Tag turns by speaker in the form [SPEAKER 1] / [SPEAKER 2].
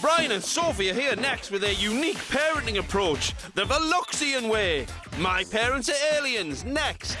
[SPEAKER 1] Brian and Sophie are here next with their unique parenting approach, the Veluxian way. My parents are aliens, next.